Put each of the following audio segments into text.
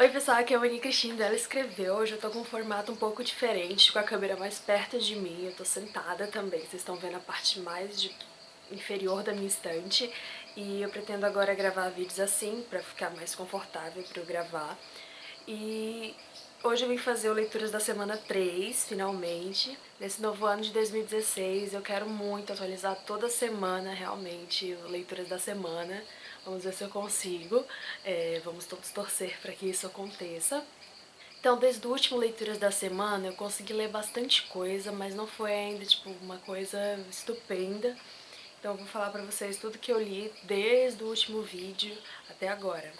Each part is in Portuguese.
Oi pessoal, aqui é a Mani Cristina, ela escreveu, hoje eu tô com um formato um pouco diferente, com a câmera mais perto de mim, eu tô sentada também, vocês estão vendo a parte mais de... inferior da minha estante, e eu pretendo agora gravar vídeos assim, pra ficar mais confortável pra eu gravar, e hoje eu vim fazer o Leituras da Semana 3, finalmente, nesse novo ano de 2016, eu quero muito atualizar toda semana, realmente, o Leituras da Semana, Vamos ver se eu consigo. É, vamos todos torcer para que isso aconteça. Então, desde o último Leituras da Semana, eu consegui ler bastante coisa, mas não foi ainda, tipo, uma coisa estupenda. Então eu vou falar pra vocês tudo que eu li desde o último vídeo até agora.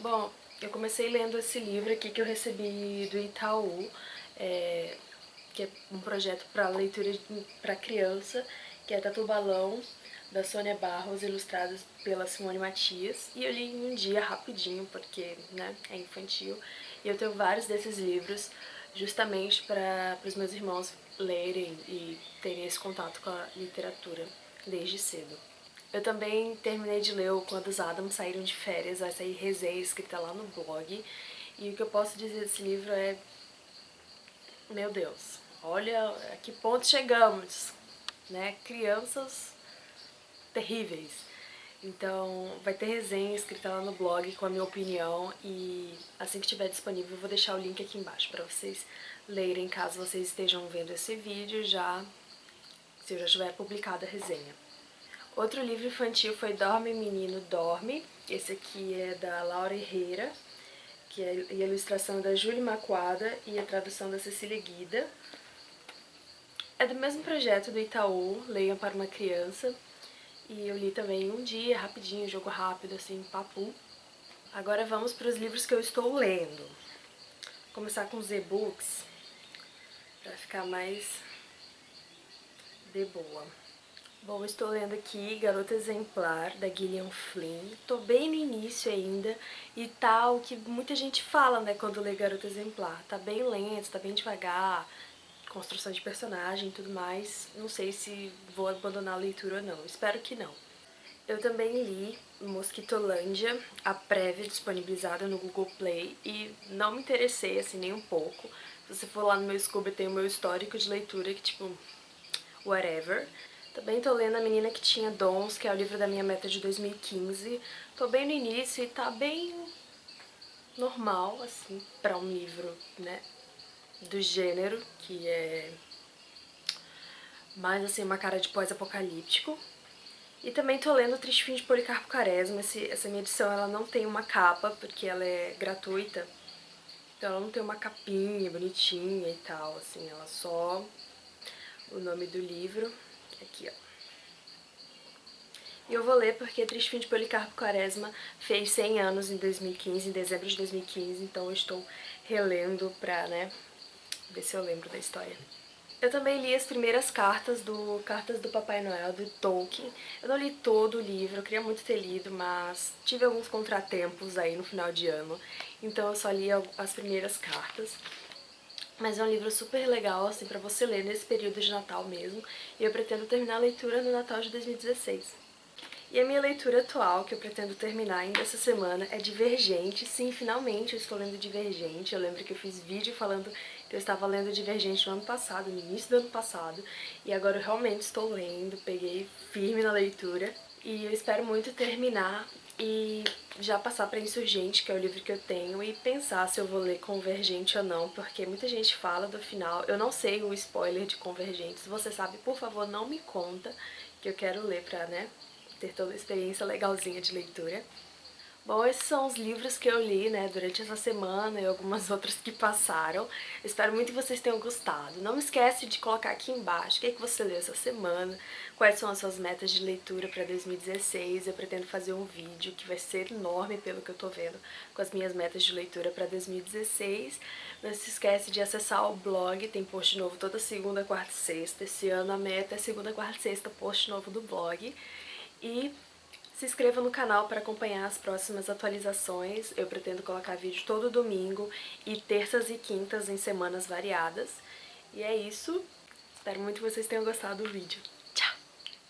Bom, eu comecei lendo esse livro aqui que eu recebi do Itaú, é, que é um projeto para leitura para criança, que é Tatu Balão, da Sônia Barros, ilustradas pela Simone Matias. E eu li em um dia rapidinho, porque né, é infantil. E eu tenho vários desses livros justamente para os meus irmãos lerem e terem esse contato com a literatura desde cedo. Eu também terminei de ler o Quando os Adams Saíram de Férias, vai sair resenha escrita lá no blog. E o que eu posso dizer desse livro é... Meu Deus, olha a que ponto chegamos, né? Crianças terríveis. Então vai ter resenha escrita lá no blog com a minha opinião e assim que estiver disponível eu vou deixar o link aqui embaixo para vocês lerem caso vocês estejam vendo esse vídeo já, se eu já tiver publicado a resenha. Outro livro infantil foi Dorme Menino Dorme, esse aqui é da Laura Herrera, que é a ilustração da Júlia Macuada e a tradução da Cecília Guida. É do mesmo projeto do Itaú, Leiam para uma Criança, e eu li também um dia, rapidinho, jogo rápido, assim, papo. Agora vamos para os livros que eu estou lendo. Vou começar com os e-books, para ficar mais de boa. Bom, estou lendo aqui Garota Exemplar, da Gillian Flynn. Tô bem no início ainda e tá o que muita gente fala, né, quando lê Garota Exemplar. Tá bem lento, tá bem devagar, construção de personagem e tudo mais. Não sei se vou abandonar a leitura ou não, espero que não. Eu também li Mosquitolândia, a prévia disponibilizada no Google Play, e não me interessei assim nem um pouco. Se você for lá no meu Scooby, tem o meu histórico de leitura, que tipo, whatever. Também tô lendo A Menina que Tinha Dons, que é o livro da minha meta de 2015. Tô bem no início e tá bem normal, assim, pra um livro, né, do gênero, que é mais assim uma cara de pós-apocalíptico. E também tô lendo Triste Fim de Policarpo Quaresma, Esse, essa minha edição ela não tem uma capa, porque ela é gratuita. Então ela não tem uma capinha bonitinha e tal, assim, ela só o nome do livro, aqui ó. E eu vou ler porque Triste Fim de Policarpo Quaresma fez 100 anos em 2015, em dezembro de 2015, então eu estou relendo pra, né, ver se eu lembro da história. Eu também li as primeiras cartas do Cartas do Papai Noel, do Tolkien. Eu não li todo o livro, eu queria muito ter lido, mas tive alguns contratempos aí no final de ano, então eu só li as primeiras cartas. Mas é um livro super legal, assim, pra você ler nesse período de Natal mesmo, e eu pretendo terminar a leitura no Natal de 2016. E a minha leitura atual, que eu pretendo terminar ainda essa semana, é Divergente. Sim, finalmente eu estou lendo Divergente. Eu lembro que eu fiz vídeo falando que eu estava lendo Divergente no ano passado, no início do ano passado. E agora eu realmente estou lendo, peguei firme na leitura. E eu espero muito terminar e já passar para Insurgente, que é o livro que eu tenho, e pensar se eu vou ler Convergente ou não, porque muita gente fala do final. Eu não sei o spoiler de Convergente. Se você sabe, por favor, não me conta, que eu quero ler pra, né, ter toda a experiência legalzinha de leitura. Bom, esses são os livros que eu li, né, durante essa semana e algumas outras que passaram. Espero muito que vocês tenham gostado. Não esquece de colocar aqui embaixo o que, é que você leu essa semana, quais são as suas metas de leitura para 2016. Eu pretendo fazer um vídeo que vai ser enorme, pelo que eu tô vendo, com as minhas metas de leitura para 2016. Não se esquece de acessar o blog, tem post novo toda segunda, quarta e sexta. Esse ano a meta é segunda, quarta e sexta, post novo do blog. E se inscreva no canal para acompanhar as próximas atualizações. Eu pretendo colocar vídeo todo domingo e terças e quintas em semanas variadas. E é isso. Espero muito que vocês tenham gostado do vídeo. Tchau!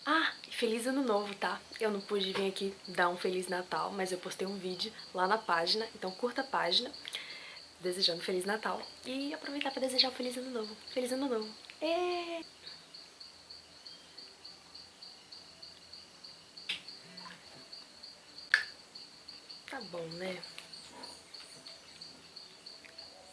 Ah, e feliz ano novo, tá? Eu não pude vir aqui dar um Feliz Natal, mas eu postei um vídeo lá na página, então curta a página. desejando Feliz Natal e aproveitar pra desejar um Feliz Ano Novo. Feliz Ano Novo! É... Tá bom, né?